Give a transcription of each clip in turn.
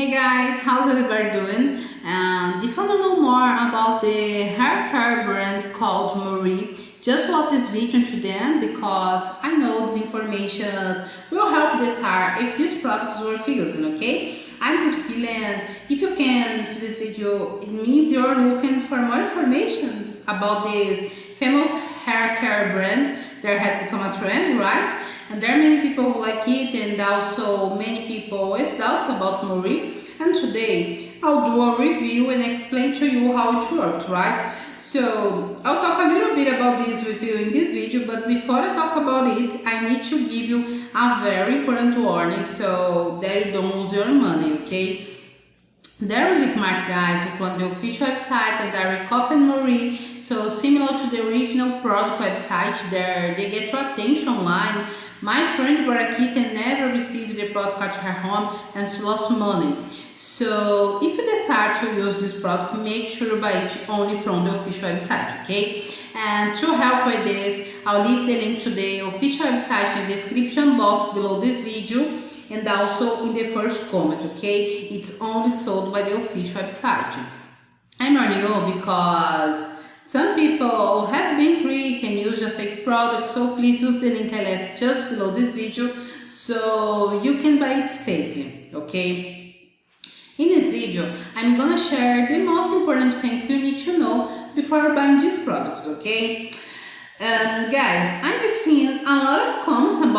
Hey guys, how's everybody doing? And if you want to know more about the hair care brand called Marie, just watch this video to the end because I know this information will help this hair if these products worth using, okay? I'm Priscilla and if you can to this video, it means you're looking for more information about this famous hair care brand that has become a trend, right? And there are many people who like it and also many people with doubts about Marie. And today I'll do a review and explain to you how it works, right? So I'll talk a little bit about this review in this video, but before I talk about it, I need to give you a very important warning so that you don't lose your money, okay? They're really smart guys who put the official website and they copy Marie, so similar to the original product website, there they get your attention online my friend Barakita never received the product at her home and she lost money. So if you decide to use this product, make sure you buy it only from the official website, okay? And to help with this, I'll leave the link to the official website in the description box below this video and also in the first comment, okay? It's only sold by the official website. I'm on you because some people have been free can use a fake product, so please use the link I left just below this video so you can buy it safely, okay? In this video, I'm gonna share the most important things you need to know before buying these products, okay? And guys, I've seen a lot of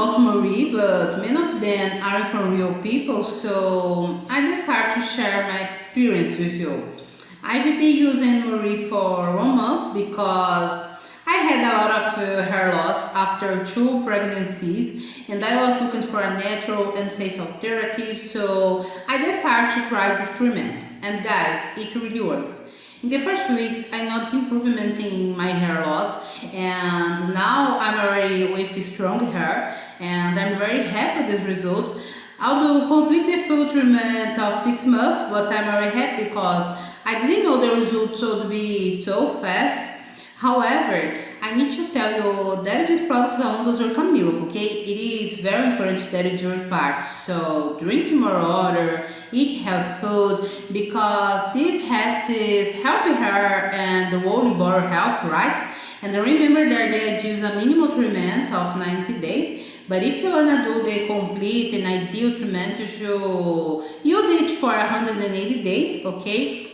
about Marie, but many of them are from real people, so I decided to share my experience with you. I've been using Marie for one month because I had a lot of uh, hair loss after two pregnancies and I was looking for a natural and safe alternative so I decided to try this treatment and guys it really works. In the first weeks I noticed improvement in my hair loss and now I'm already with strong hair and I'm very happy with this result. I'll do complete the full treatment of 6 months but I'm very happy because I didn't know the results would be so fast. However, I need to tell you that these products are almost like a okay? It is very important that you drink part. So drink more water, eat healthy food, because this helps healthy hair and the whole body health, right? And remember that they use a minimal treatment of 90 days. But if you wanna do the complete and ideal treatment, you should use it for 180 days, okay?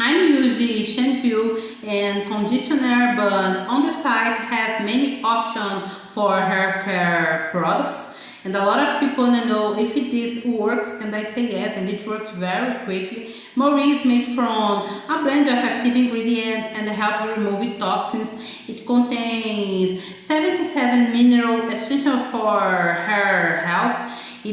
I'm using shampoo and conditioner but on the site has many options for hair care products and a lot of people want to know if it is works and I say yes and it works very quickly. Marie is made from a blend of active ingredients and helps remove toxins. It contains 77 mineral essential for hair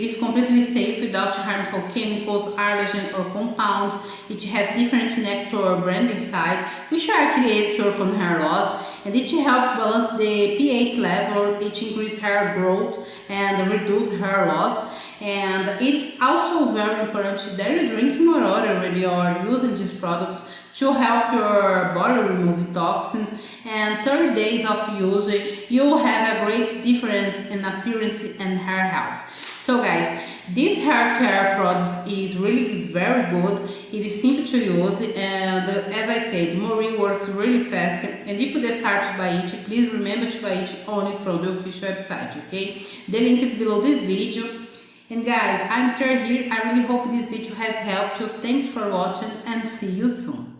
it is completely safe without harmful chemicals, allergens or compounds. It has different nectar brand inside, which are created to on hair loss and it helps balance the pH level, it increases hair growth and reduce hair loss. And it's also very important that you drink more water when you are using these products to help your body remove toxins and 30 days of use you'll have a great difference in appearance and hair health. So guys, this hair care product is really very good. It is simple to use and uh, as I said, Marie works really fast and if you decide to buy it, please remember to buy it only from the official website, okay? The link is below this video. And guys, I'm Sarah here. I really hope this video has helped you. Thanks for watching and see you soon.